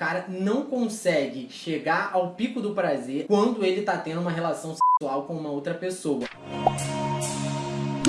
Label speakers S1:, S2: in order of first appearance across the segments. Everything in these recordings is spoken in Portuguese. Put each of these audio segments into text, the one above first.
S1: cara não consegue chegar ao pico do prazer quando ele tá tendo uma relação sexual com uma outra pessoa.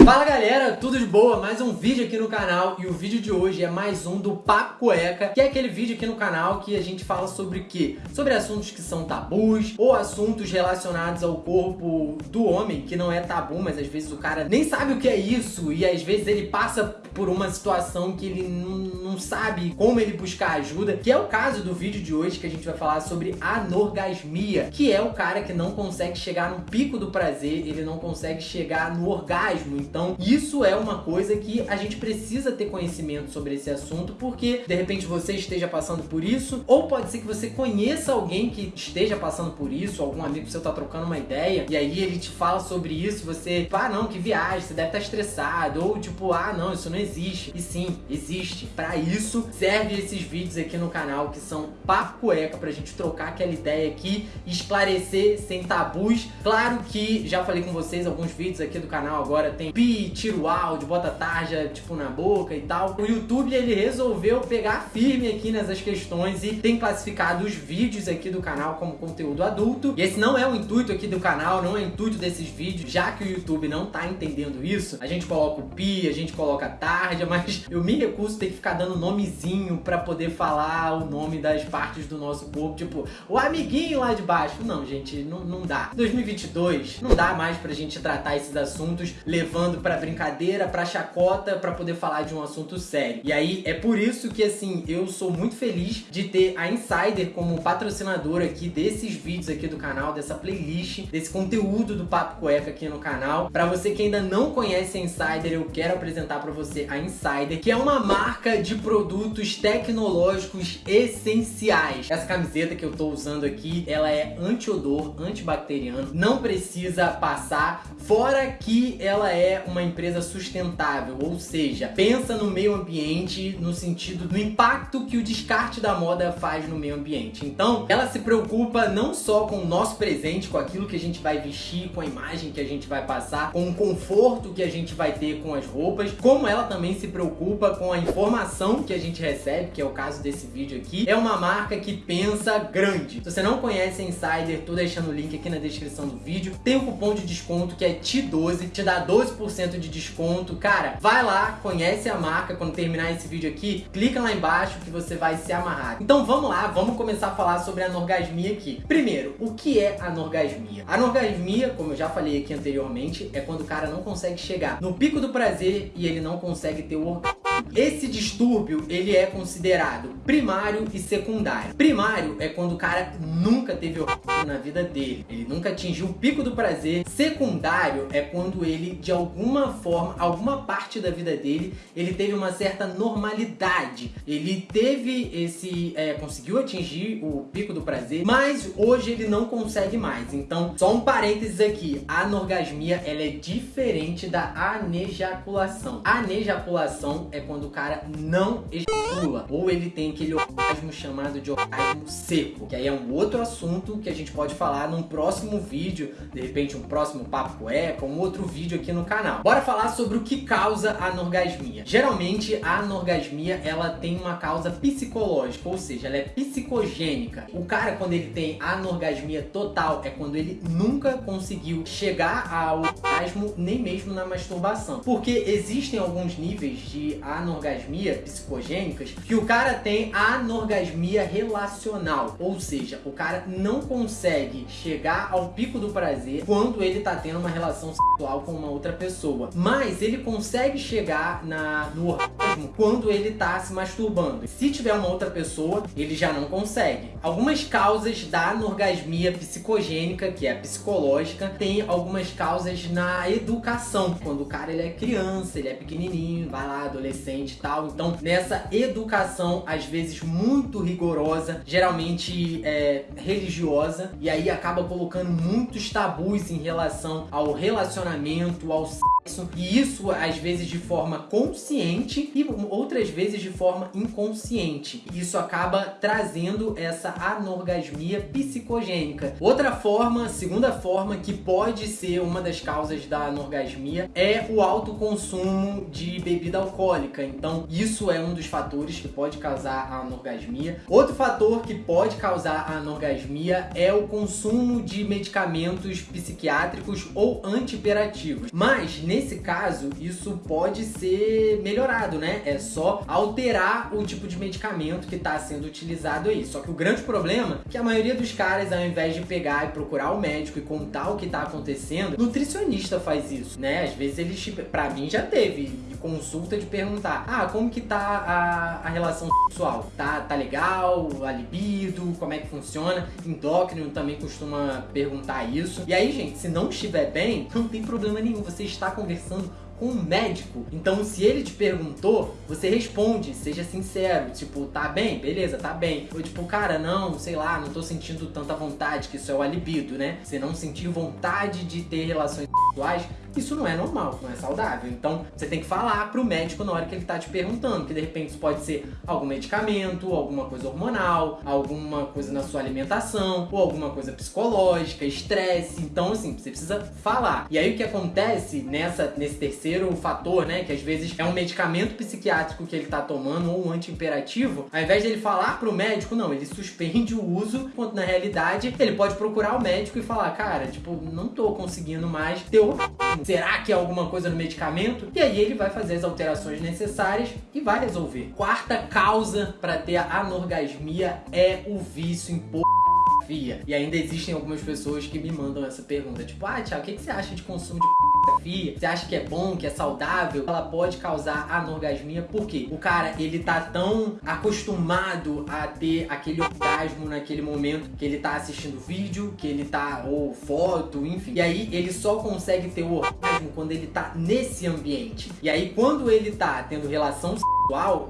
S1: Fala galera, tudo de boa? Mais um vídeo aqui no canal e o vídeo de hoje é mais um do Papo Cueca, que é aquele vídeo aqui no canal que a gente fala sobre o quê? Sobre assuntos que são tabus ou assuntos relacionados ao corpo do homem, que não é tabu, mas às vezes o cara nem sabe o que é isso e às vezes ele passa por uma situação que ele não, não sabe como ele buscar ajuda, que é o caso do vídeo de hoje que a gente vai falar sobre anorgasmia, que é o cara que não consegue chegar no pico do prazer, ele não consegue chegar no orgasmo, então, isso é uma coisa que a gente precisa ter conhecimento sobre esse assunto, porque de repente você esteja passando por isso, ou pode ser que você conheça alguém que esteja passando por isso, algum amigo seu tá trocando uma ideia, e aí ele te fala sobre isso, você, ah, não, que viagem, você deve estar tá estressado, ou tipo, ah, não, isso não existe. E sim, existe. Para isso, serve esses vídeos aqui no canal que são papo cueca pra gente trocar aquela ideia aqui, esclarecer sem tabus. Claro que já falei com vocês alguns vídeos aqui do canal agora tem pi, tira o áudio, bota tarja, tipo, na boca e tal. O YouTube, ele resolveu pegar firme aqui nessas questões e tem classificado os vídeos aqui do canal como conteúdo adulto. E esse não é o intuito aqui do canal, não é o intuito desses vídeos, já que o YouTube não tá entendendo isso. A gente coloca o pi, a gente coloca tarja, mas eu me recuso a ter que ficar dando nomezinho pra poder falar o nome das partes do nosso corpo, tipo, o amiguinho lá de baixo. Não, gente, não, não dá. 2022, não dá mais pra gente tratar esses assuntos levando levando pra brincadeira, pra chacota, pra poder falar de um assunto sério. E aí é por isso que assim, eu sou muito feliz de ter a Insider como patrocinadora aqui desses vídeos aqui do canal, dessa playlist, desse conteúdo do Papo Cueca aqui no canal. Pra você que ainda não conhece a Insider, eu quero apresentar pra você a Insider, que é uma marca de produtos tecnológicos essenciais. Essa camiseta que eu tô usando aqui, ela é anti-odor, antibacteriano, não precisa passar, fora que ela é uma empresa sustentável, ou seja, pensa no meio ambiente no sentido do impacto que o descarte da moda faz no meio ambiente. Então, ela se preocupa não só com o nosso presente, com aquilo que a gente vai vestir, com a imagem que a gente vai passar, com o conforto que a gente vai ter com as roupas, como ela também se preocupa com a informação que a gente recebe, que é o caso desse vídeo aqui. É uma marca que pensa grande. Se você não conhece a Insider, tô deixando o link aqui na descrição do vídeo. Tem um cupom de desconto que é T12, te dá 12% 10% de desconto. Cara, vai lá, conhece a marca quando terminar esse vídeo aqui, clica lá embaixo que você vai se amarrar. Então vamos lá, vamos começar a falar sobre a anorgasmia aqui. Primeiro, o que é anorgasmia? Anorgasmia, como eu já falei aqui anteriormente, é quando o cara não consegue chegar no pico do prazer e ele não consegue ter o orgasmo. Esse distúrbio, ele é considerado primário e secundário. Primário é quando o cara nunca teve orgasmo na vida dele, ele nunca atingiu o pico do prazer. Secundário é quando ele, de alguma forma, alguma parte da vida dele, ele teve uma certa normalidade. Ele teve esse, é, conseguiu atingir o pico do prazer, mas hoje ele não consegue mais. Então, só um parênteses aqui, a anorgasmia, ela é diferente da anejaculação. A anejaculação é quando o cara não ejacula, ou ele tem aquele orgasmo chamado de orgasmo seco, que aí é um outro assunto que a gente pode falar num próximo vídeo, de repente um próximo papo cueca, um outro vídeo aqui no canal. Bora falar sobre o que causa a anorgasmia. Geralmente a anorgasmia ela tem uma causa psicológica, ou seja, ela é psicogênica. O cara quando ele tem anorgasmia total é quando ele nunca conseguiu chegar ao orgasmo nem mesmo na masturbação. Porque existem alguns níveis de anorgasmia psicogênicas que o cara tem anorgasmia relacional, ou seja, o cara não consegue chegar ao pico do prazer quando ele tá tendo uma relação sexual com uma outra pessoa, mas ele consegue chegar na, no orgasmo quando ele tá se masturbando. Se tiver uma outra pessoa, ele já não consegue. Algumas causas da anorgasmia psicogênica, que é psicológica, tem algumas causas na educação. Quando o cara ele é criança, ele é pequenininho, vai lá, adolescente, adolescente e tal. Então, nessa educação, às vezes muito rigorosa, geralmente é, religiosa, e aí acaba colocando muitos tabus em relação ao relacionamento, ao sexo. E isso, às vezes, de forma consciente e outras vezes de forma inconsciente. Isso acaba trazendo essa anorgasmia psicogênica. Outra forma, segunda forma, que pode ser uma das causas da anorgasmia é o alto consumo de bebida alcoólica. Então, isso é um dos fatores que pode causar a anorgasmia. Outro fator que pode causar a anorgasmia é o consumo de medicamentos psiquiátricos ou antiperativos. Mas, nesse caso, isso pode ser melhorado, né? É só alterar o tipo de medicamento que está sendo utilizado aí. Só que o grande problema é que a maioria dos caras, ao invés de pegar e procurar o médico e contar o que está acontecendo, nutricionista faz isso, né? Às vezes eles, pra mim já teve consulta de perguntar, ah, como que tá a, a relação sexual? Tá, tá legal? A libido? Como é que funciona? Endócrino também costuma perguntar isso. E aí, gente, se não estiver bem, não tem problema nenhum. Você está conversando com um médico. Então, se ele te perguntou, você responde, seja sincero. Tipo, tá bem? Beleza, tá bem. Ou tipo, cara, não, sei lá, não tô sentindo tanta vontade, que isso é o alibido, né? Você não sentir vontade de ter relações sexuais, isso não é normal, não é saudável. Então, você tem que falar pro médico na hora que ele tá te perguntando, que de repente isso pode ser algum medicamento, alguma coisa hormonal, alguma coisa na sua alimentação, ou alguma coisa psicológica, estresse. Então, assim, você precisa falar. E aí o que acontece nessa nesse terceiro fator, né, que às vezes é um medicamento psiquiátrico que ele tá tomando ou um antiimperativo, ao invés de ele falar pro médico, não, ele suspende o uso, quando na realidade ele pode procurar o médico e falar, cara, tipo, não tô conseguindo mais ter o... Será que é alguma coisa no medicamento? E aí ele vai fazer as alterações necessárias e vai resolver. Quarta causa para ter a anorgasmia é o vício em pornografia. E ainda existem algumas pessoas que me mandam essa pergunta, tipo, ah, Thiago, o que, que você acha de consumo de pornografia, você acha que é bom, que é saudável, ela pode causar anorgasmia, porque o cara, ele tá tão acostumado a ter aquele orgasmo naquele momento que ele tá assistindo vídeo, que ele tá, ou foto, enfim. E aí ele só consegue ter o orgasmo quando ele tá nesse ambiente. E aí quando ele tá tendo relação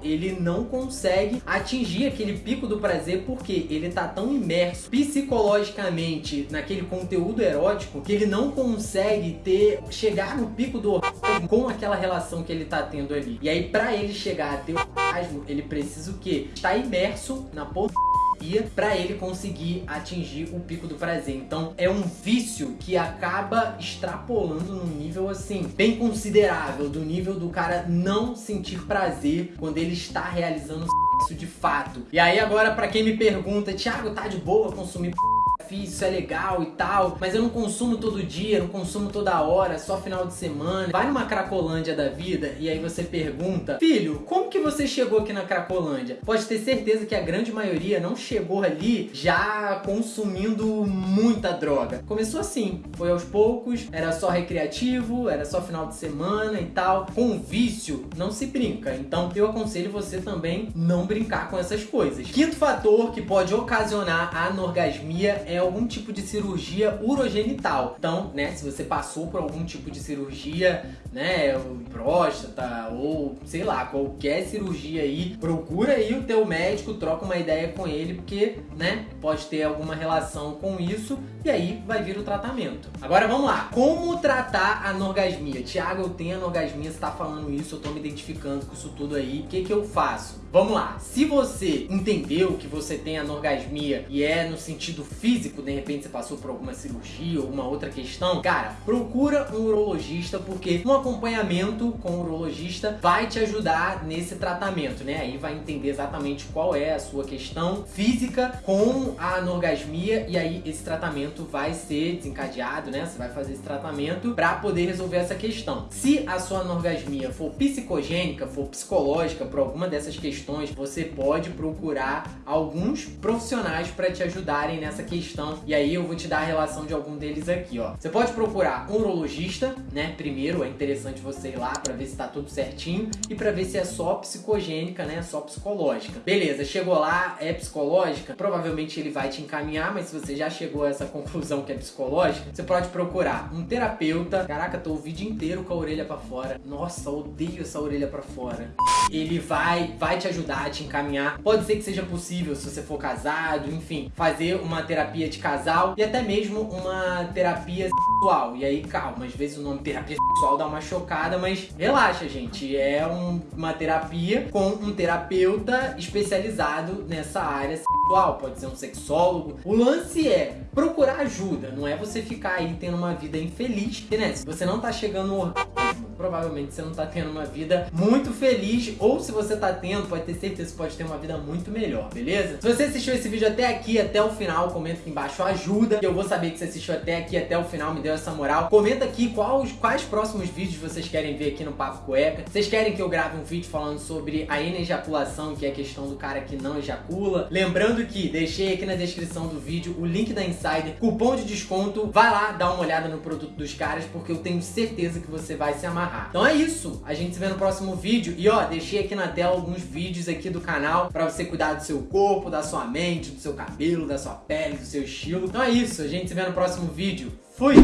S1: ele não consegue atingir aquele pico do prazer porque ele tá tão imerso psicologicamente naquele conteúdo erótico que ele não consegue ter chegar no pico do orgasmo com aquela relação que ele tá tendo ali. E aí para ele chegar a ter o orgasmo, ele precisa o quê? Estar imerso na pornografia para ele conseguir atingir o pico do prazer. Então é um vício que acaba extrapolando num nível assim bem considerável, do nível do cara não sentir prazer quando ele está realizando de fato. E aí agora para quem me pergunta, Thiago, tá de boa consumir fiz, isso é legal e tal, mas eu não consumo todo dia, não consumo toda hora, só final de semana. Vai numa Cracolândia da vida e aí você pergunta, filho, como que você chegou aqui na Cracolândia? Pode ter certeza que a grande maioria não chegou ali já consumindo muita droga. Começou assim, foi aos poucos, era só recreativo, era só final de semana e tal. Com vício, não se brinca. Então eu aconselho você também não brincar com essas coisas. Quinto fator que pode ocasionar a anorgasmia é algum tipo de cirurgia urogenital. Então, né, se você passou por algum tipo de cirurgia, né, próstata ou sei lá, qualquer cirurgia aí, procura aí o teu médico, troca uma ideia com ele, porque, né, pode ter alguma relação com isso e aí vai vir o tratamento. Agora vamos lá, como tratar a anorgasmia? Tiago, eu tenho anorgasmia, você tá falando isso, eu tô me identificando com isso tudo aí, o que que eu faço? Vamos lá, se você entendeu que você tem anorgasmia e é no sentido físico, de repente você passou por alguma cirurgia ou uma outra questão, cara, procura um urologista porque um acompanhamento com o urologista vai te ajudar nesse tratamento, né? Aí vai entender exatamente qual é a sua questão física com a anorgasmia e aí esse tratamento vai ser desencadeado, né? Você vai fazer esse tratamento para poder resolver essa questão. Se a sua anorgasmia for psicogênica, for psicológica por alguma dessas questões, você pode procurar alguns profissionais para te ajudarem nessa questão. E aí eu vou te dar a relação de algum deles aqui, ó. Você pode procurar um urologista, né? Primeiro é interessante você ir lá para ver se tá tudo certinho e para ver se é só psicogênica, né? Só psicológica. Beleza, chegou lá, é psicológica, provavelmente ele vai te encaminhar, mas se você já chegou a essa conclusão que é psicológica, você pode procurar um terapeuta. Caraca, tô o vídeo inteiro com a orelha para fora. Nossa, odeio essa orelha para fora. Ele vai vai te ajudar, te encaminhar. Pode ser que seja possível, se você for casado, enfim, fazer uma terapia de casal e até mesmo uma terapia sexual. E aí, calma, às vezes o nome terapia sexual dá uma chocada, mas relaxa, gente. É um, uma terapia com um terapeuta especializado nessa área sexual. Pode ser um sexólogo. O lance é procurar ajuda, não é você ficar aí tendo uma vida infeliz. Né, se você não tá chegando no orgasmo, provavelmente você não tá tendo uma vida muito feliz, ou se você tá tendo, pode ter certeza que pode ter uma vida muito melhor, beleza? Se você assistiu esse vídeo até aqui, até o final, comenta aqui embaixo ajuda, que eu vou saber que você assistiu até aqui, até o final, me deu essa moral. Comenta aqui quais, quais próximos vídeos vocês querem ver aqui no Papo Cueca. Vocês querem que eu grave um vídeo falando sobre a enejaculação, que é a questão do cara que não ejacula. Lembrando que deixei aqui na descrição do vídeo o link da Insider, cupom de desconto. Vai lá, dá uma olhada no produto dos caras, porque eu tenho certeza que você vai se amarrar. Então é isso, a gente se vê no próximo vídeo. E ó, deixei aqui na tela alguns vídeos aqui do canal pra você cuidar do seu corpo, da sua mente, do seu cabelo, da sua pele, do seu estilo. Então é isso, a gente se vê no próximo vídeo. Fui!